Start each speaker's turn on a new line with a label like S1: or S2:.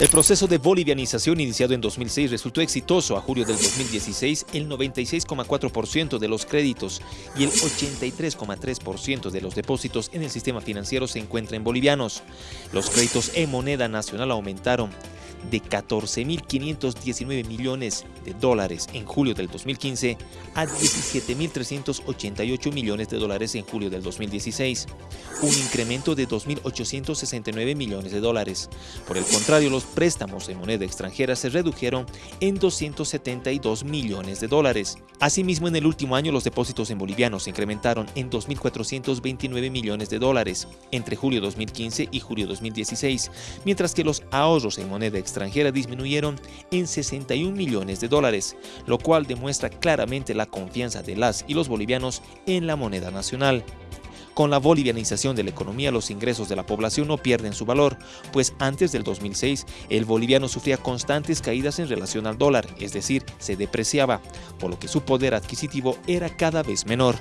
S1: El proceso de bolivianización iniciado en 2006 resultó exitoso. A julio del 2016, el 96,4% de los créditos y el 83,3% de los depósitos en el sistema financiero se encuentran bolivianos. Los créditos en moneda nacional aumentaron de 14.519 millones de dólares en julio del 2015 a 17.388 millones de dólares en julio del 2016, un incremento de 2.869 millones de dólares. Por el contrario, los préstamos en moneda extranjera se redujeron en 272 millones de dólares. Asimismo, en el último año los depósitos en bolivianos se incrementaron en 2.429 millones de dólares entre julio 2015 y julio 2016, mientras que los ahorros en moneda extranjera disminuyeron en 61 millones de dólares, lo cual demuestra claramente la confianza de las y los bolivianos en la moneda nacional. Con la bolivianización de la economía, los ingresos de la población no pierden su valor, pues antes del 2006 el boliviano sufría constantes caídas en relación al dólar, es decir, se depreciaba, por lo que su poder adquisitivo era cada vez menor.